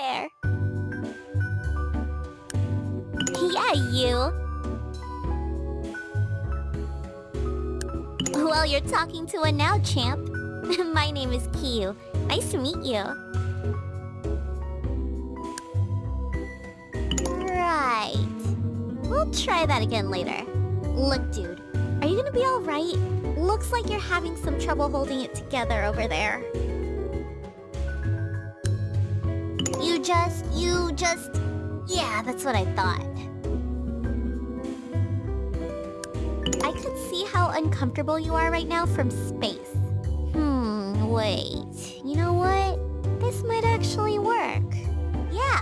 There. Yeah, you. Well, you're talking to one now, champ. My name is Kyu. Nice to meet you. Right. We'll try that again later. Look, dude. Are you gonna be alright? Looks like you're having some trouble holding it together over there. You just... you just... Yeah, that's what I thought. I could see how uncomfortable you are right now from space. Hmm, wait. You know what? This might actually work. Yeah.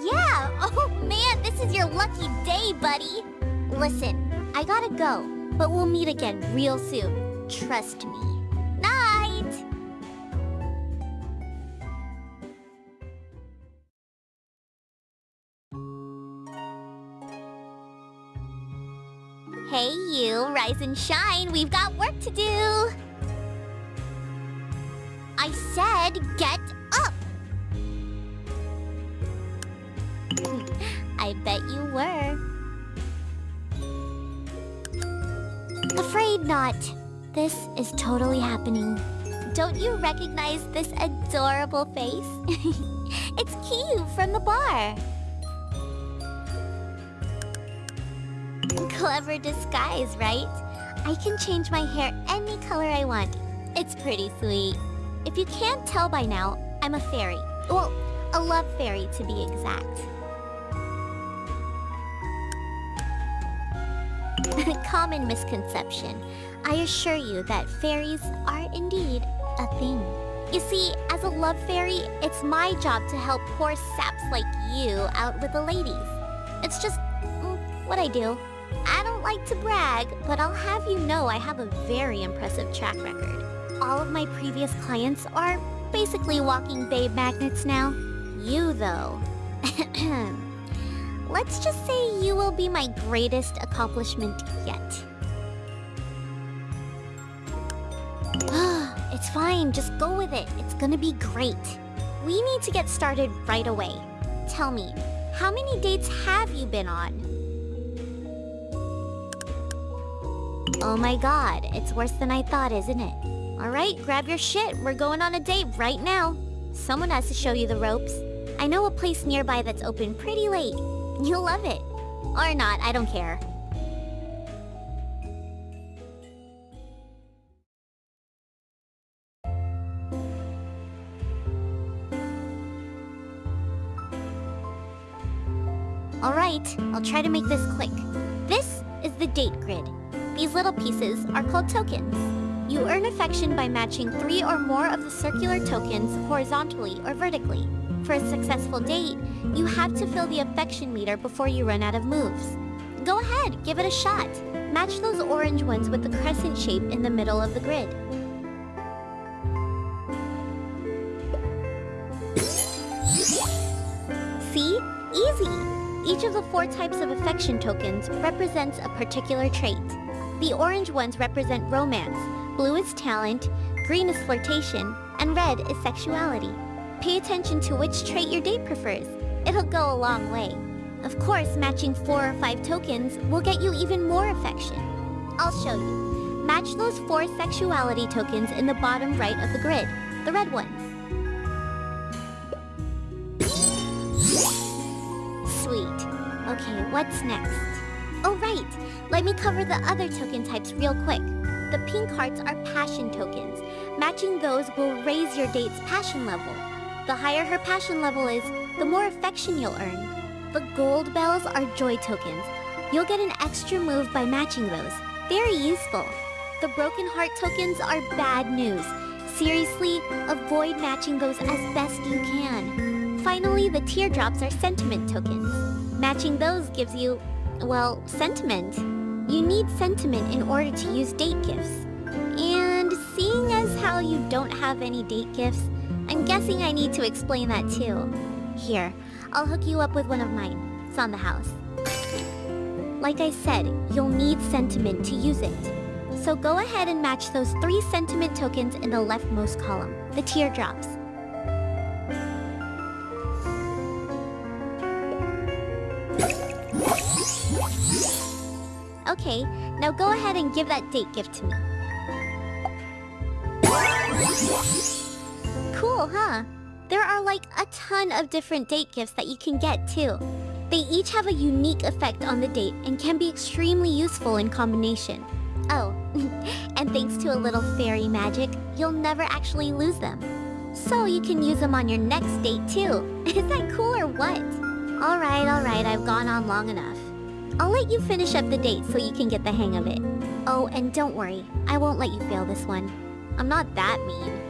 Yeah! Oh man, this is your lucky day, buddy! Listen, I gotta go, but we'll meet again real soon. Trust me. Rise and shine, we've got work to do! I said get up! I bet you were. Afraid not. This is totally happening. Don't you recognize this adorable face? it's Kyu from the bar. Clever disguise, right? I can change my hair any color I want. It's pretty sweet. If you can't tell by now, I'm a fairy. Well, a love fairy to be exact. Common misconception. I assure you that fairies are indeed a thing. You see, as a love fairy, it's my job to help poor saps like you out with the ladies. It's just mm, what I do. I don't like to brag, but I'll have you know I have a very impressive track record. All of my previous clients are basically walking babe magnets now. You, though. Let's just say you will be my greatest accomplishment yet. it's fine, just go with it. It's gonna be great. We need to get started right away. Tell me, how many dates have you been on? Oh my god, it's worse than I thought, isn't it? Alright, grab your shit. We're going on a date right now. Someone has to show you the ropes. I know a place nearby that's open pretty late. You'll love it. Or not, I don't care. Alright, I'll try to make this quick. This is the date grid. These little pieces are called tokens. You earn affection by matching three or more of the circular tokens horizontally or vertically. For a successful date, you have to fill the affection meter before you run out of moves. Go ahead, give it a shot. Match those orange ones with the crescent shape in the middle of the grid. See? Easy! Each of the four types of affection tokens represents a particular trait. The orange ones represent romance, blue is talent, green is flirtation, and red is sexuality. Pay attention to which trait your date prefers. It'll go a long way. Of course, matching four or five tokens will get you even more affection. I'll show you. Match those four sexuality tokens in the bottom right of the grid, the red ones. Sweet. Okay, what's next? Oh right, let me cover the other token types real quick. The pink hearts are passion tokens. Matching those will raise your date's passion level. The higher her passion level is, the more affection you'll earn. The gold bells are joy tokens. You'll get an extra move by matching those. Very useful. The broken heart tokens are bad news. Seriously, avoid matching those as best you can. Finally, the teardrops are sentiment tokens. Matching those gives you well, sentiment. You need sentiment in order to use date gifts. And seeing as how you don't have any date gifts, I'm guessing I need to explain that too. Here, I'll hook you up with one of mine. It's on the house. Like I said, you'll need sentiment to use it. So go ahead and match those three sentiment tokens in the leftmost column, the teardrops. Okay, now go ahead and give that date gift to me. Cool, huh? There are like a ton of different date gifts that you can get too. They each have a unique effect on the date and can be extremely useful in combination. Oh, and thanks to a little fairy magic, you'll never actually lose them. So you can use them on your next date too. Is that cool or what? Alright, alright, I've gone on long enough. I'll let you finish up the date so you can get the hang of it. Oh, and don't worry, I won't let you fail this one. I'm not that mean.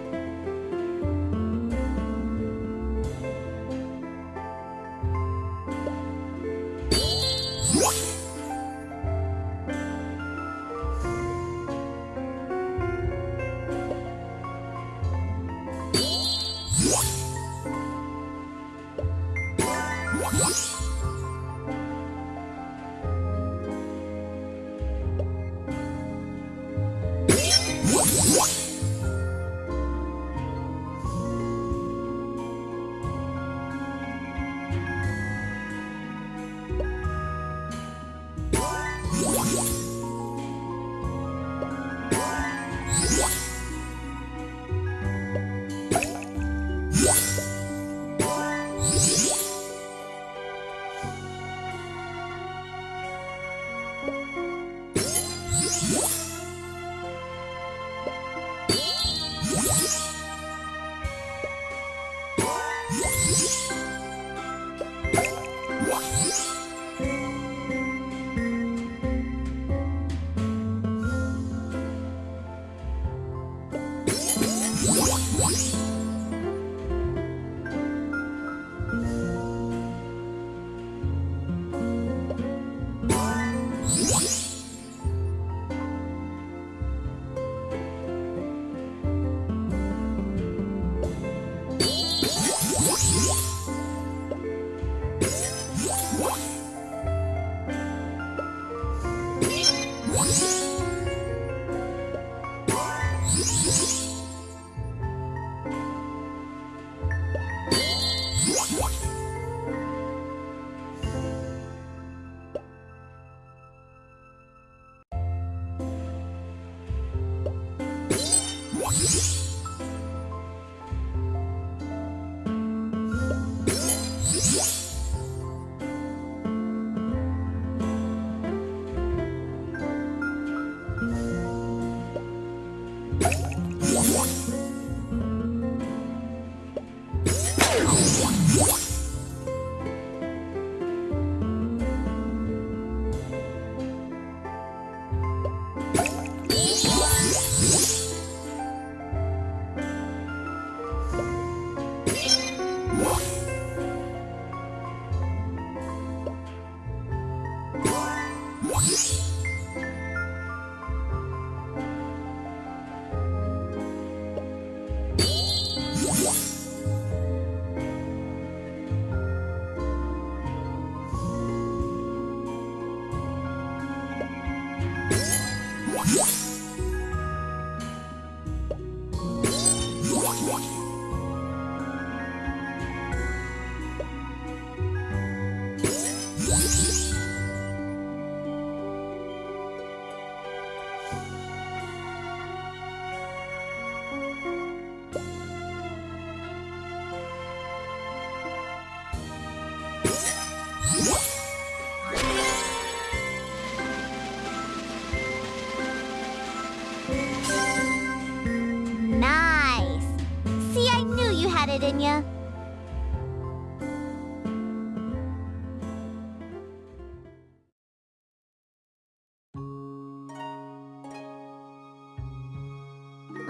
You had it in ya.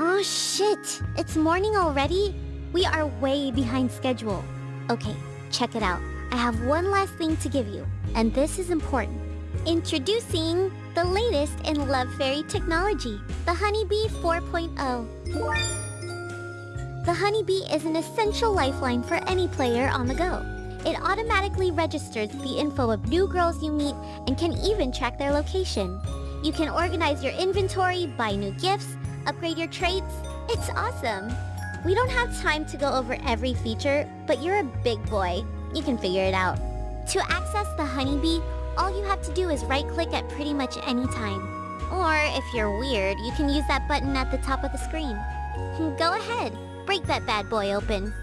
Oh shit! It's morning already? We are way behind schedule. Okay, check it out. I have one last thing to give you, and this is important. Introducing the latest in Love Fairy technology, the HunieBee 4.0. The HunieBee is an essential lifeline for any player on the go. It automatically registers the info of new girls you meet and can even track their location. You can organize your inventory, buy new gifts, upgrade your traits. It's awesome! We don't have time to go over every feature, but you're a big boy. You can figure it out. To access the HunieBee, all you have to do is right-click at pretty much any time. Or, if you're weird, you can use that button at the top of the screen. Go ahead, break that bad boy open.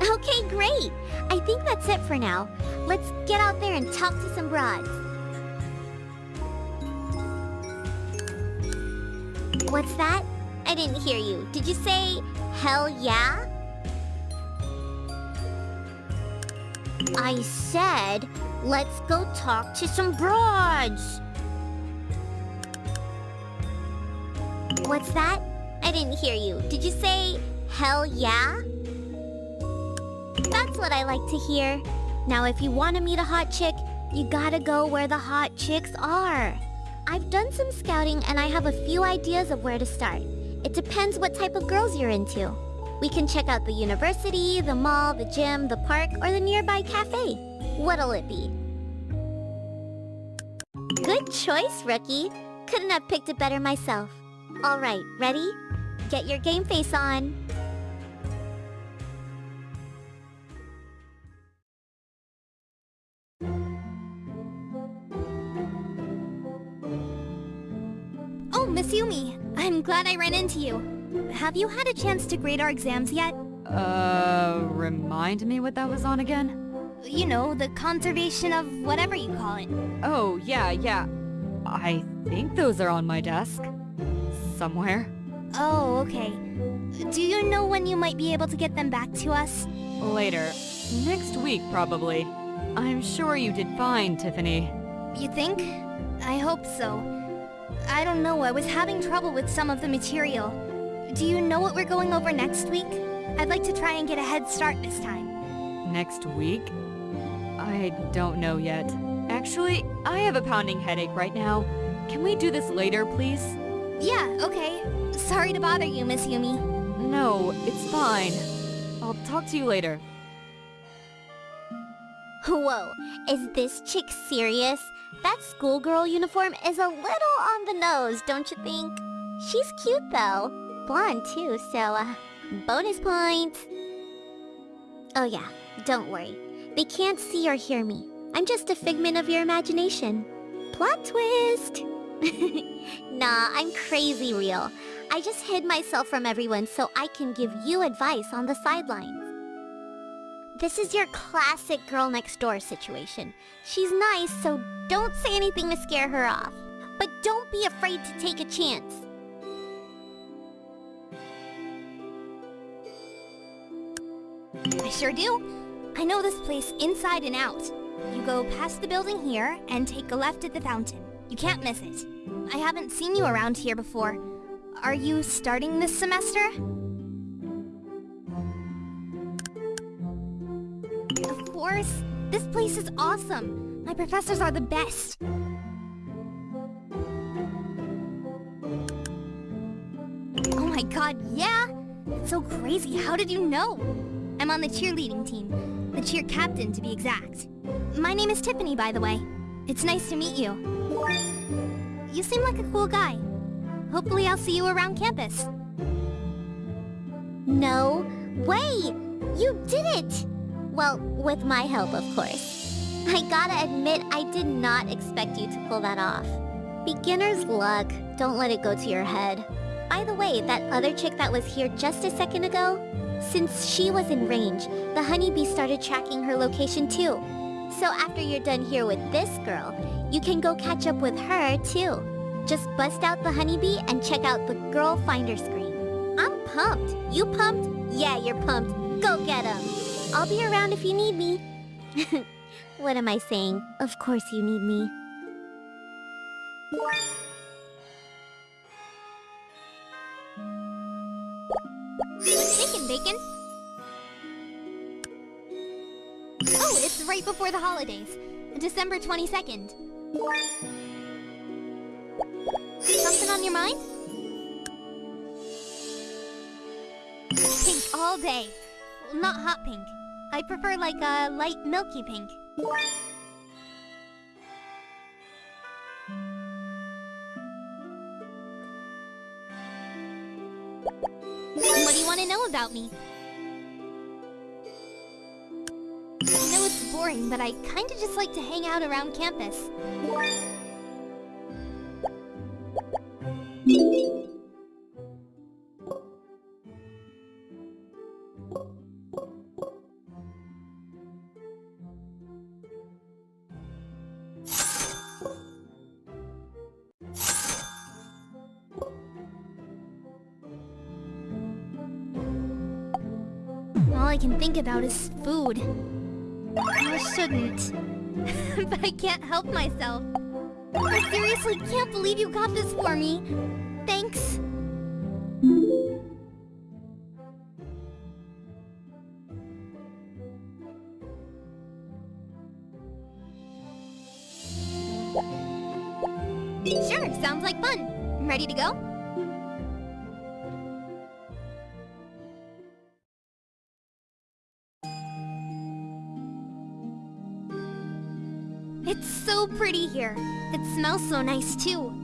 Okay, great! I think that's it for now. Let's get out there and talk to some broads. What's that? I didn't hear you. Did you say, hell yeah? I said, let's go talk to some broads. What's that? I didn't hear you. Did you say, hell yeah? That's what I like to hear. Now if you want to meet a hot chick, you gotta go where the hot chicks are. I've done some scouting and I have a few ideas of where to start. It depends what type of girls you're into. We can check out the university, the mall, the gym, the park, or the nearby cafe. What'll it be? Good choice, rookie. Couldn't have picked it better myself. Alright, ready? Get your game face on. Oh, Miss Yumi, I'm glad I ran into you. Have you had a chance to grade our exams yet? Uh, remind me what that was on again? You know, the conservation of whatever you call it. Oh, yeah, yeah. I think those are on my desk. Somewhere. Oh, okay. Do you know when you might be able to get them back to us? Later. Next week, probably. I'm sure you did fine, Tiffany. You think? I hope so. I don't know, I was having trouble with some of the material. Do you know what we're going over next week? I'd like to try and get a head start this time. Next week? I don't know yet. Actually, I have a pounding headache right now. Can we do this later, please? Yeah, okay. Sorry to bother you, Miss Yumi. No, it's fine. I'll talk to you later. Whoa, is this chick serious? That schoolgirl uniform is a little on the nose, don't you think? She's cute though. Blonde too, so uh, bonus points. Oh yeah, don't worry. They can't see or hear me. I'm just a figment of your imagination. Plot twist! nah, I'm crazy real. I just hid myself from everyone so I can give you advice on the sidelines. This is your classic girl next door situation. She's nice, so don't say anything to scare her off. But don't be afraid to take a chance. I sure do. I know this place inside and out. You go past the building here and take a left at the fountain. You can't miss it. I haven't seen you around here before. Are you starting this semester? Of course. This place is awesome. My professors are the best. Oh my god, yeah? It's so crazy. How did you know? I'm on the cheerleading team. The cheer captain, to be exact. My name is Tiffany, by the way. It's nice to meet you. You seem like a cool guy. Hopefully I'll see you around campus. No way! You did it! Well, with my help, of course. I gotta admit, I did not expect you to pull that off. Beginner's luck. Don't let it go to your head. By the way, that other chick that was here just a second ago, since she was in range, the HunieBee started tracking her location too. So after you're done here with this girl, you can go catch up with her too. Just bust out the HunieBee and check out the girl finder screen. I'm pumped. You pumped? Yeah, you're pumped. Go get 'em. I'll be around if you need me. what am I saying? Of course you need me. Shaking, Bacon? Oh, it's right before the holidays. December 22nd. Something on your mind? Pink all day. Not hot pink. I prefer like a light milky pink. Know about me. I know it's boring, but I kinda just like to hang out around campus. Can think about is food. I shouldn't. but I can't help myself. I seriously can't believe you got this for me. Thanks. Here. It smells so nice too.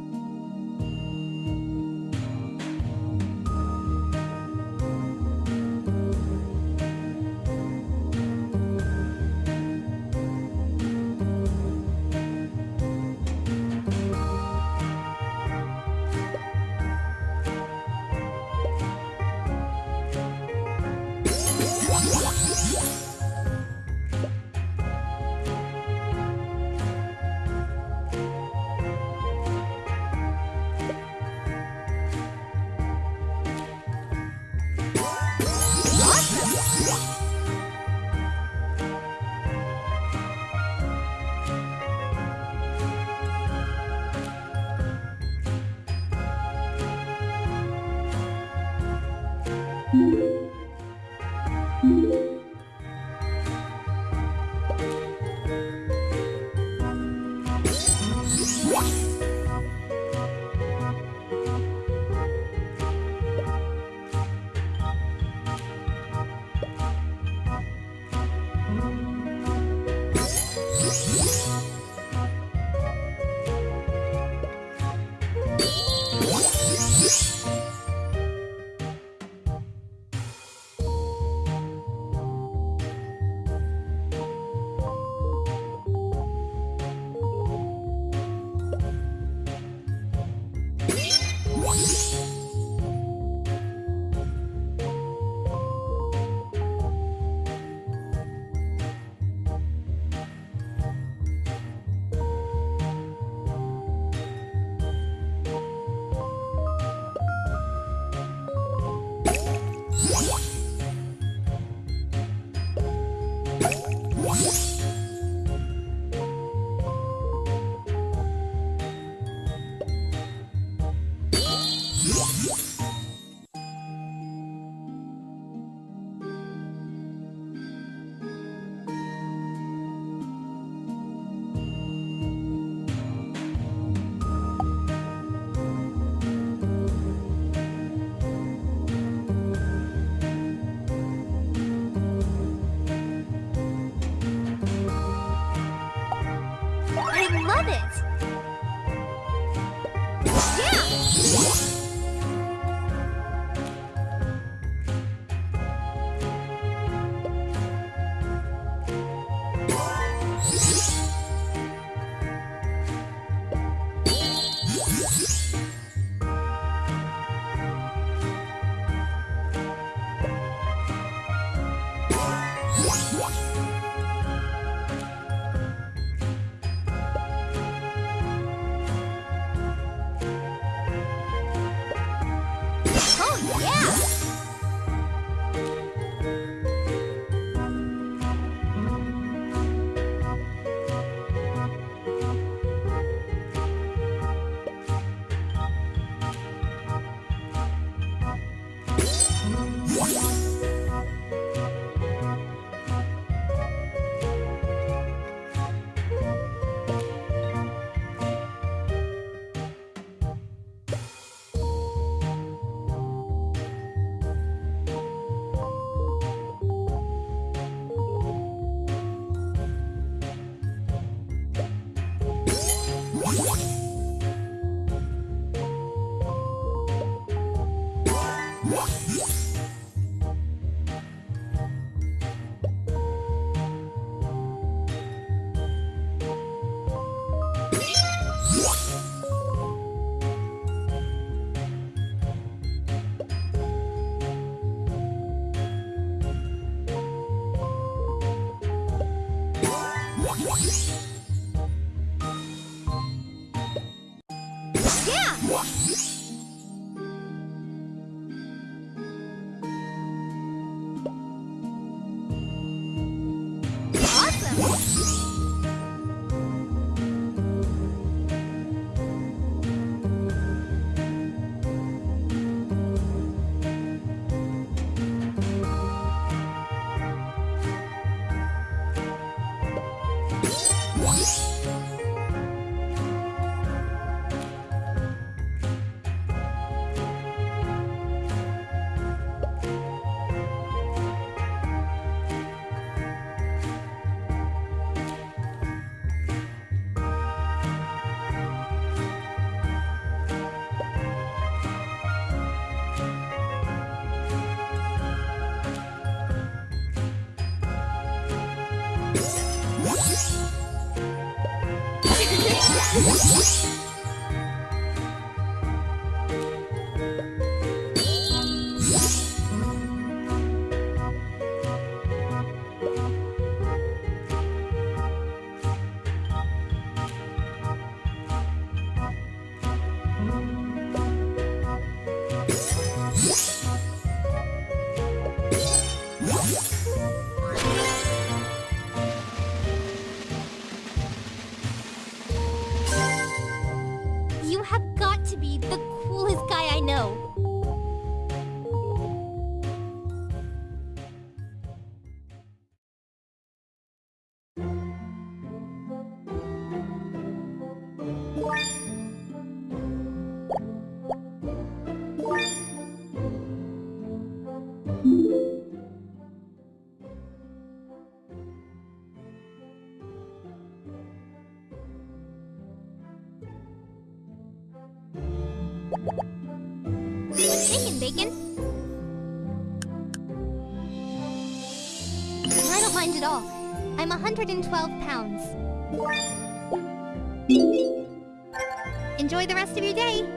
What's shaking, Bacon? I don't mind at all. I'm 112 pounds. Enjoy the rest of your day.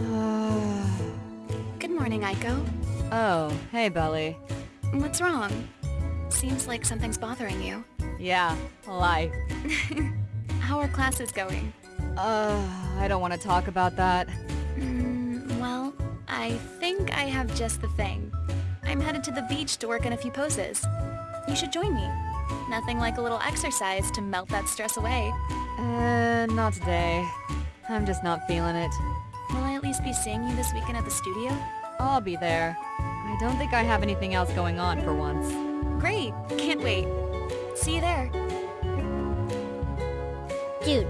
Ah. Good morning, Aiko. oh, hey, Beli. What's wrong? Seems like something's bothering you. Yeah, life. How are classes going? Uh, I don't want to talk about that. Mm, well, I think I have just the thing. I'm headed to the beach to work on a few poses. You should join me. Nothing like a little exercise to melt that stress away. Uh, not today. I'm just not feeling it. Will I at least be seeing you this weekend at the studio? I'll be there. I don't think I have anything else going on for once. Great! Can't wait. See you there. Dude,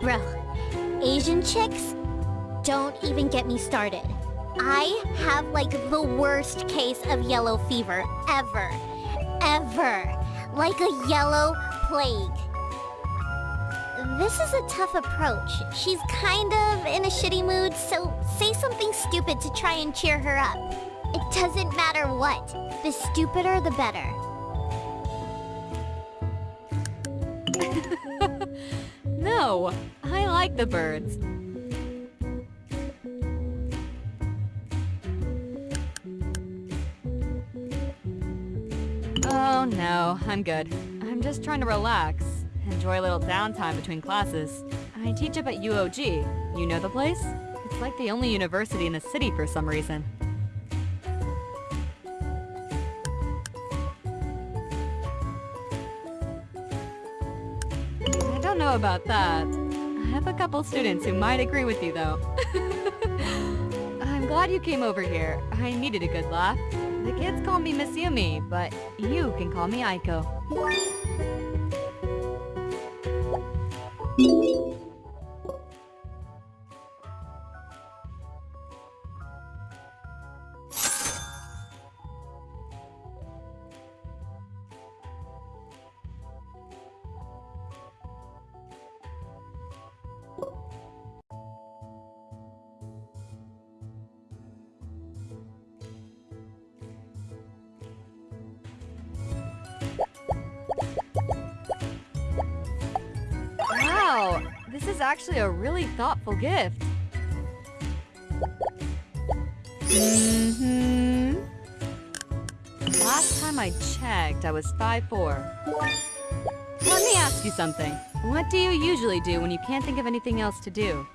bro, Asian chicks? Don't even get me started. I have like the worst case of yellow fever ever. Ever. Like a yellow plague. This is a tough approach. She's kind of in a shitty mood, so say something stupid to try and cheer her up. It doesn't matter what. The stupider, the better. No, I like the birds. Oh no, I'm good. I'm just trying to relax. Enjoy a little downtime between classes. I teach up at UOG. You know the place? It's like the only university in the city for some reason. Know about that. I have a couple students who might agree with you, though. I'm glad you came over here. I needed a good laugh. The kids call me Miss Yumi, but you can call me Aiko. really thoughtful gift. Mm-hmm. Last time I checked, I was 5'4". Let me ask you something. What do you usually do when you can't think of anything else to do?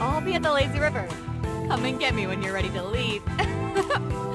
I'll be at the lazy river. Come and get me when you're ready to leave.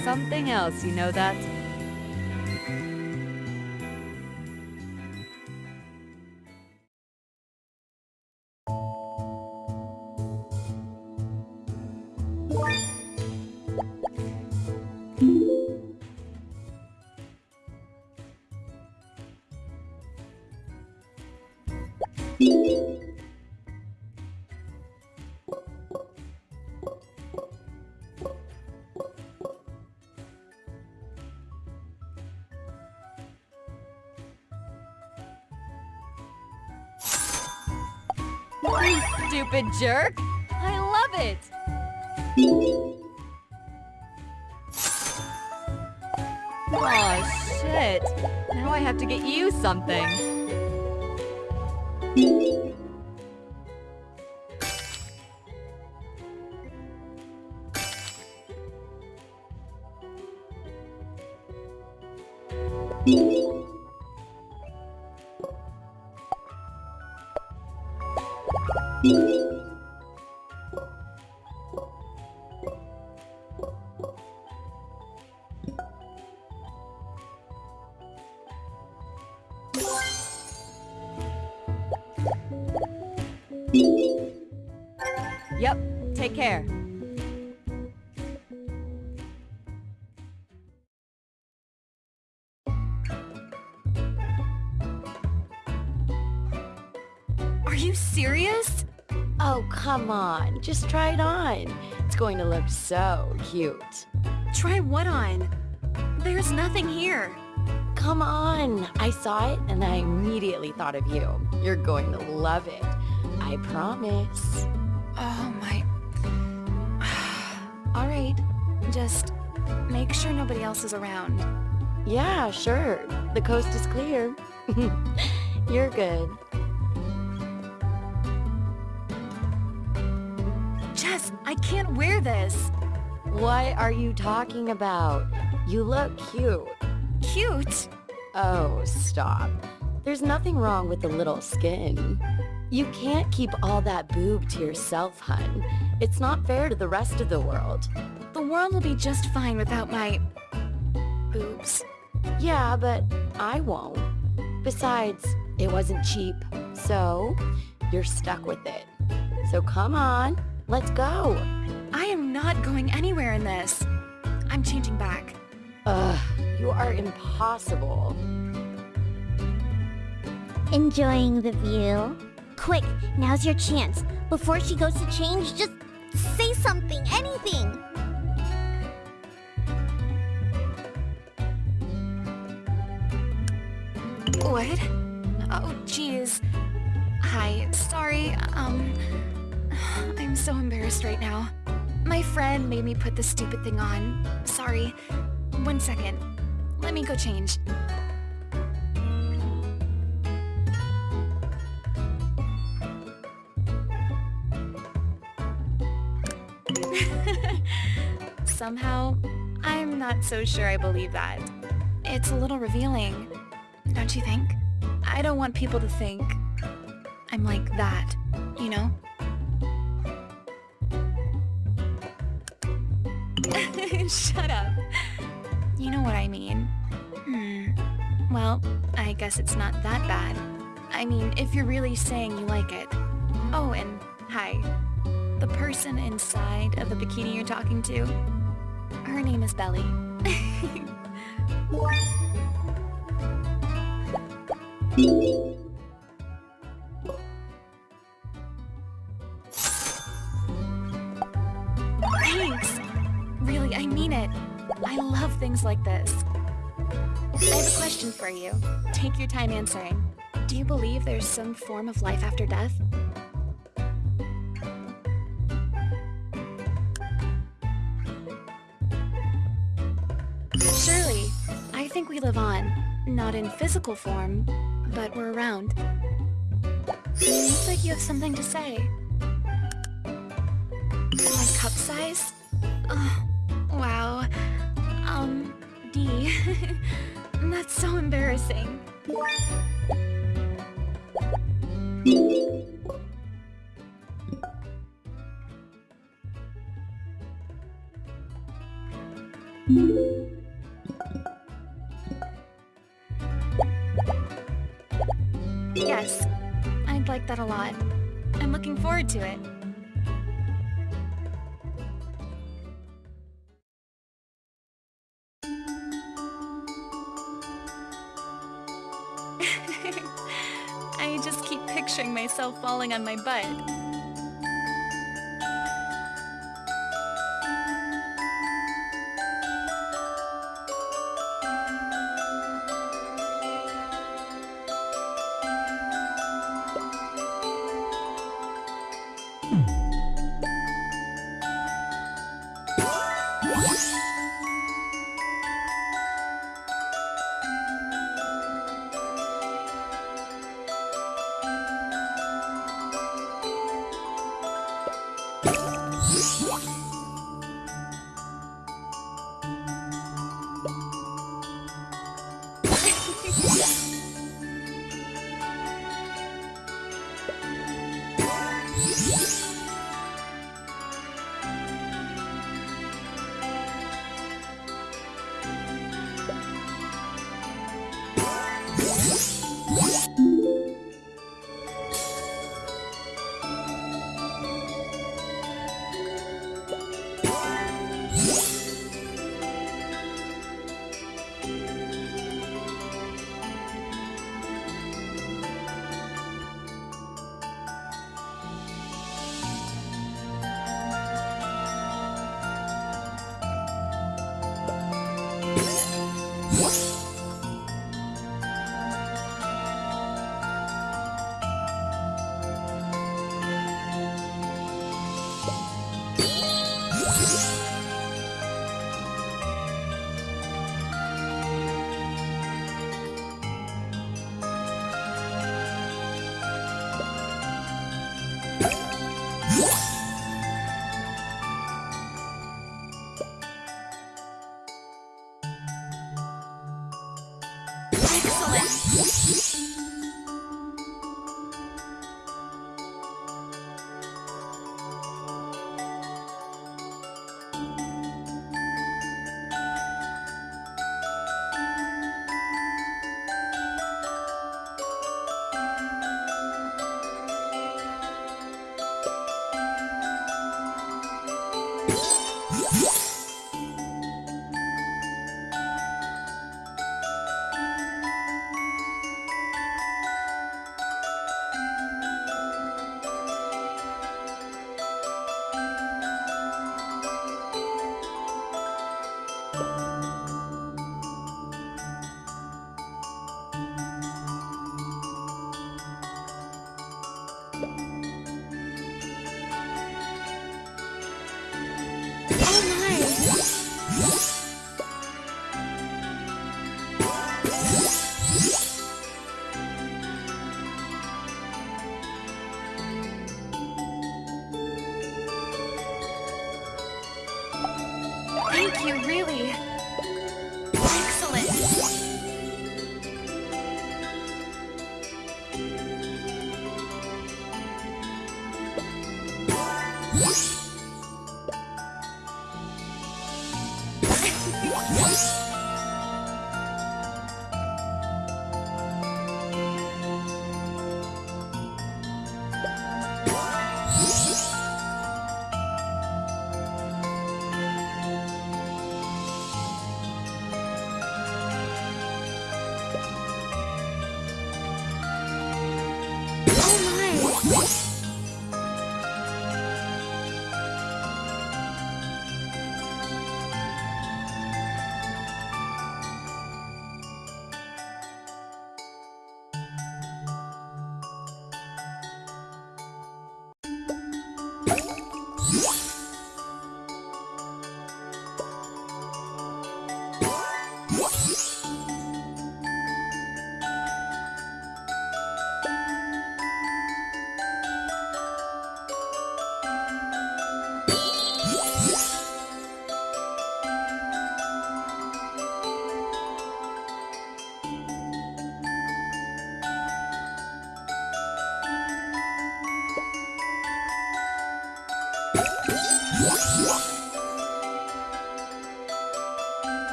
something else, you know that? stupid jerk! I love it! oh shit. Now I have to get you something. Beep. On. Just try it on. It's going to look so cute. Try what on? There's nothing here. Come on. I saw it and I immediately thought of you. You're going to love it. I promise. Oh my... Alright, just make sure nobody else is around. Yeah, sure. The coast is clear. You're good. This. What are you talking about? You look cute. Cute. Oh, stop. There's nothing wrong with the little skin. You can't keep all that boob to yourself, hun. It's not fair to the rest of the world. The world will be just fine without my... boobs. Yeah, but I won't. Besides, it wasn't cheap, so you're stuck with it. So come on, let's go. I am not going anywhere in this. I'm changing back. Ugh, you are impossible. Enjoying the view? Quick, now's your chance. Before she goes to change, just say something, anything. What? Oh, jeez. Hi, sorry, um... I'm so embarrassed right now. My friend made me put this stupid thing on. Sorry. One second. Let me go change. Somehow, I'm not so sure I believe that. It's a little revealing, don't you think? I don't want people to think I'm like that, you know? Shut up. You know what I mean. Hmm. Well, I guess it's not that bad. I mean, if you're really saying you like it. Oh, and hi. The person inside of the bikini you're talking to, her name is Beli. I love things like this. I have a question for you. Take your time answering. Do you believe there's some form of life after death? Surely. I think we live on. Not in physical form, but we're around. You look like you have something to say. My cup size? Wow. That's so embarrassing. Yes, I'd like that a lot. I'm looking forward to it. Falling on my butt.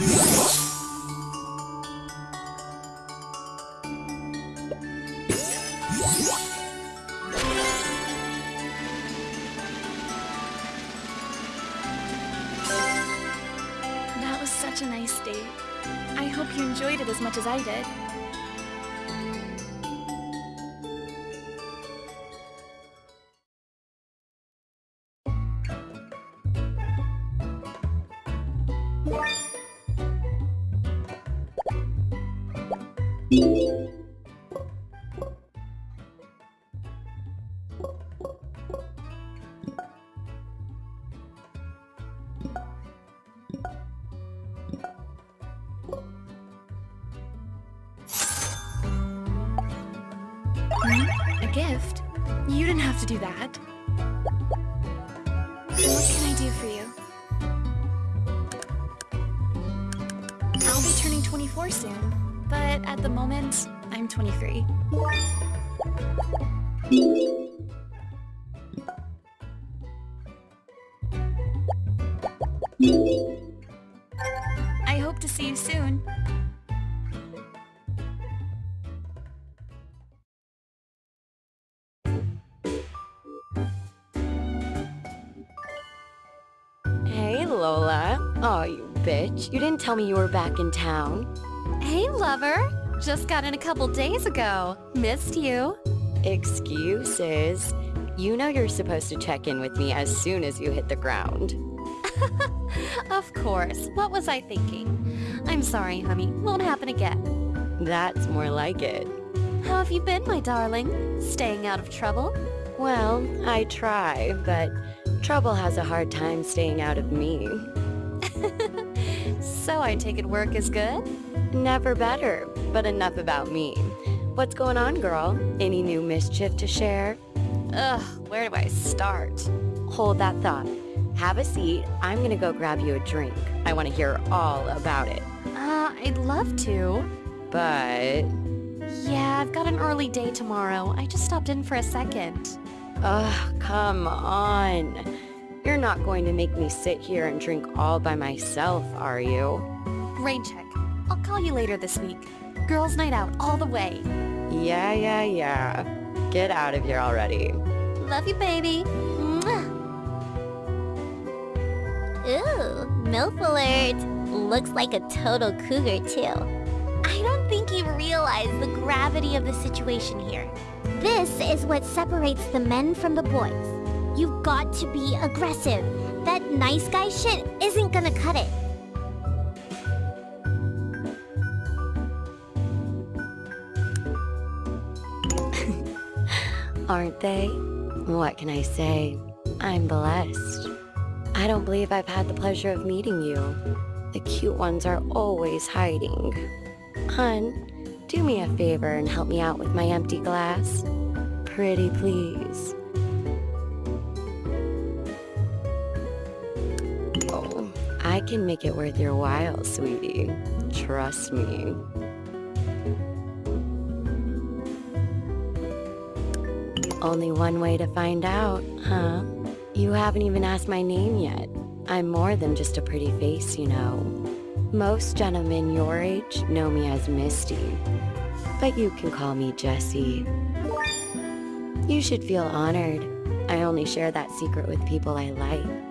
That was such a nice date. I hope you enjoyed it as much as I did. Bitch. You didn't tell me you were back in town. Hey, lover. Just got in a couple days ago. Missed you. Excuses. You know you're supposed to check in with me as soon as you hit the ground. Of course. What was I thinking? I'm sorry, honey. Won't happen again. That's more like it. How have you been, my darling? Staying out of trouble? Well, I try, but trouble has a hard time staying out of me. So I take it work is good? Never better, but enough about me. What's going on, girl? Any new mischief to share? Ugh, where do I start? Hold that thought. Have a seat. I'm gonna go grab you a drink. I want to hear all about it. Uh, I'd love to. But... Yeah, I've got an early day tomorrow. I just stopped in for a second. Ugh, come on. You're not going to make me sit here and drink all by myself, are you? Rain check. I'll call you later this week. Girls' night out all the way. Yeah, yeah, yeah. Get out of here already. Love you, baby. Ooh, MILF alert. Looks like a total cougar too. I don't think you realize the gravity of the situation here. This is what separates the men from the boys. You've got to be aggressive. That nice guy shit isn't gonna cut it. Aren't they? What can I say? I'm blessed. I don't believe I've had the pleasure of meeting you. The cute ones are always hiding. Hun, do me a favor and help me out with my empty glass. Pretty please. I can make it worth your while, sweetie. Trust me. Only one way to find out, huh? You haven't even asked my name yet. I'm more than just a pretty face, you know. Most gentlemen your age know me as Misty, but you can call me Jessie. You should feel honored. I only share that secret with people I like.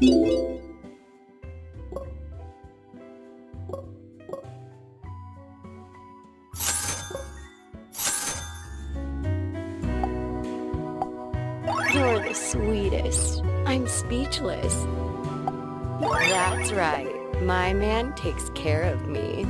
You're the sweetest. I'm speechless. That's right. My man takes care of me.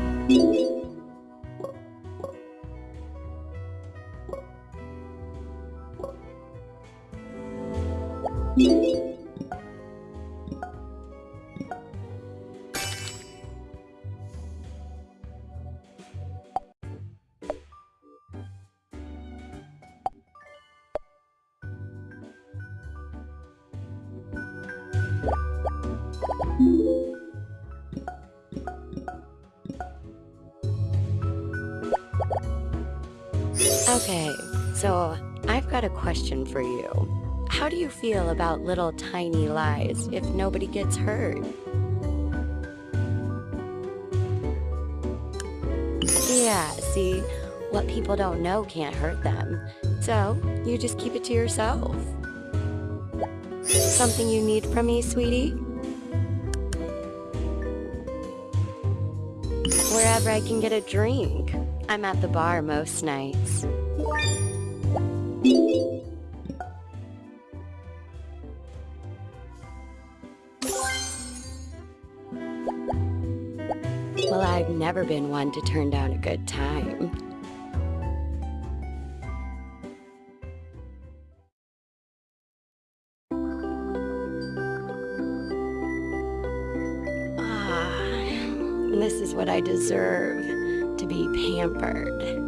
Little tiny lies if nobody gets hurt? Yeah, see, what people don't know can't hurt them. So, you just keep it to yourself. Something you need from me, sweetie? Wherever I can get a drink. I'm at the bar most nights. I've never been one to turn down a good time. Ah, this is what I deserve, to be pampered.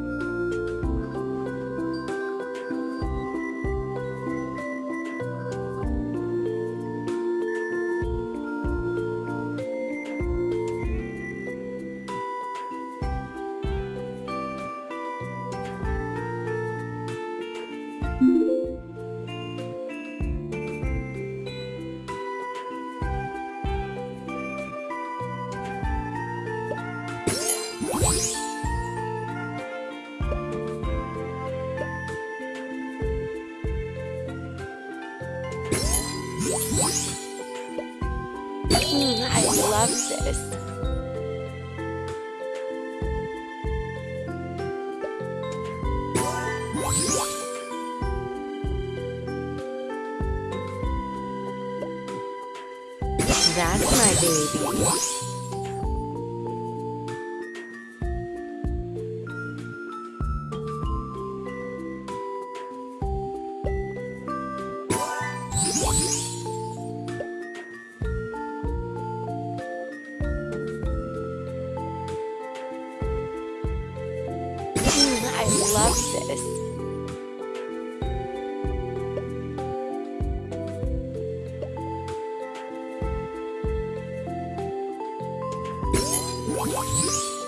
いい!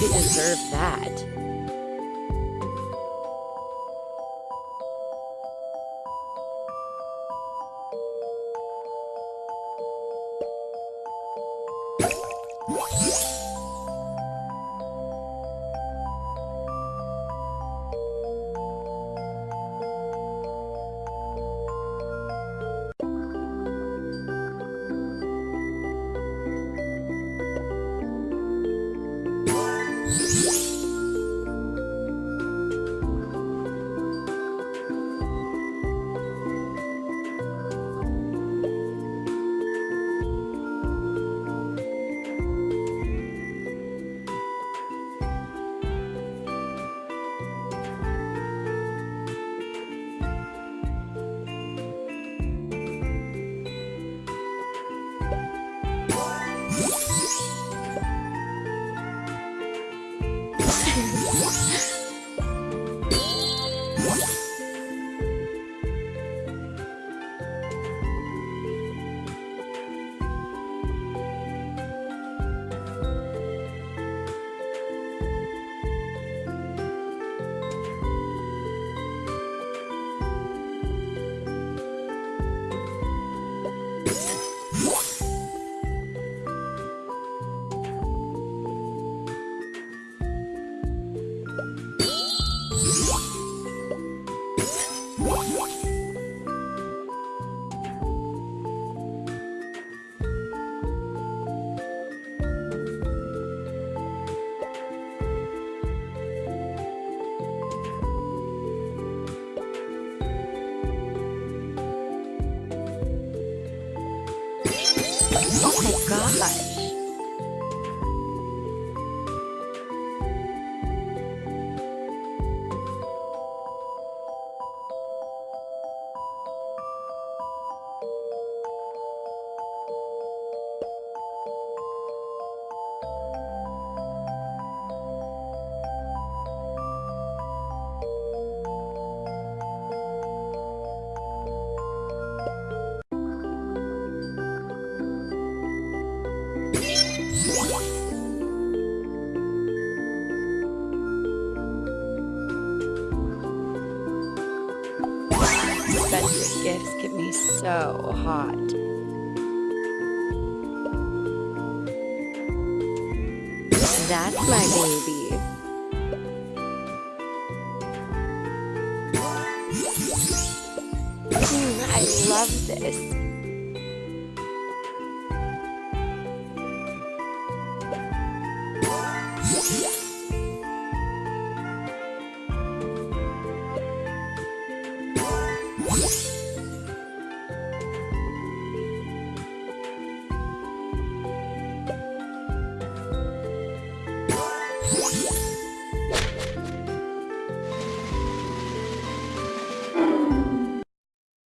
To deserve that? Hot.